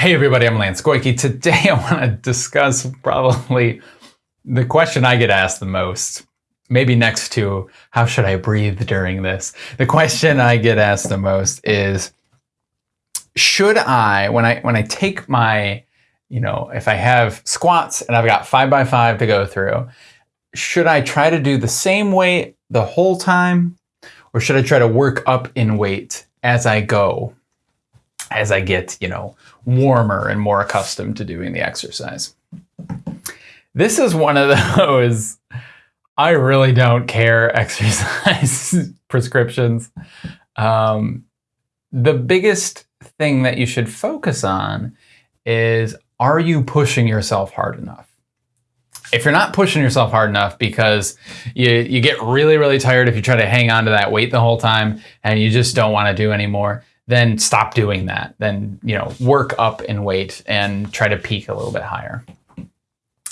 Hey everybody, I'm Lance Goyke. Today I want to discuss probably the question I get asked the most. Maybe next to how should I breathe during this? The question I get asked the most is should I when I when I take my, you know, if I have squats and I've got 5 by 5 to go through, should I try to do the same weight the whole time or should I try to work up in weight as I go? As I get, you know, warmer and more accustomed to doing the exercise. This is one of those I really don't care exercise prescriptions. Um, the biggest thing that you should focus on is are you pushing yourself hard enough? If you're not pushing yourself hard enough because you, you get really, really tired if you try to hang on to that weight the whole time and you just don't want to do anymore, then stop doing that. Then, you know, work up in weight and try to peak a little bit higher.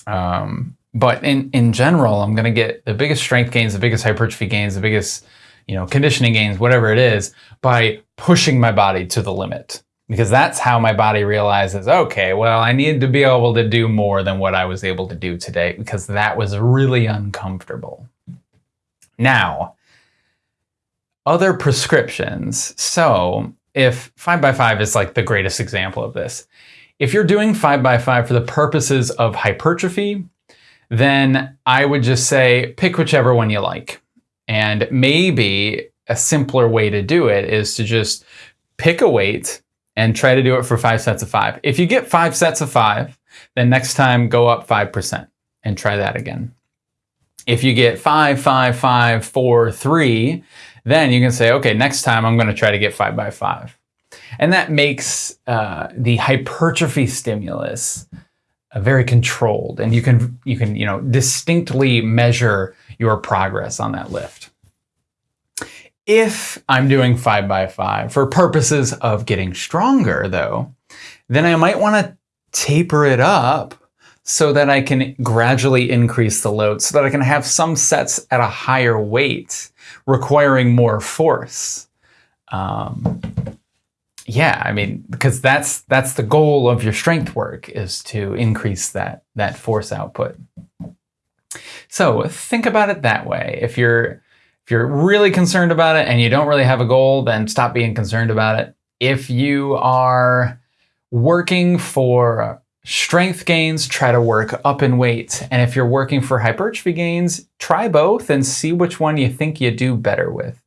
Um, but in, in general, I'm going to get the biggest strength gains, the biggest hypertrophy gains, the biggest, you know, conditioning gains, whatever it is, by pushing my body to the limit. Because that's how my body realizes, okay, well, I need to be able to do more than what I was able to do today because that was really uncomfortable. Now, other prescriptions. So if 5 by 5 is like the greatest example of this. If you're doing 5 by 5 for the purposes of hypertrophy, then I would just say pick whichever one you like. And maybe a simpler way to do it is to just pick a weight and try to do it for five sets of five. If you get five sets of five, then next time go up 5% and try that again. If you get five, five, five, four, three, then you can say, okay, next time I'm going to try to get five by five. And that makes uh, the hypertrophy stimulus uh, very controlled and you can, you can, you know, distinctly measure your progress on that lift. If I'm doing five by five for purposes of getting stronger though, then I might want to taper it up so that I can gradually increase the load so that I can have some sets at a higher weight requiring more force. Um, yeah, I mean, because that's that's the goal of your strength work is to increase that that force output. So think about it that way. If you're if you're really concerned about it and you don't really have a goal, then stop being concerned about it. If you are working for strength gains, try to work up in weight. And if you're working for hypertrophy gains, try both and see which one you think you do better with.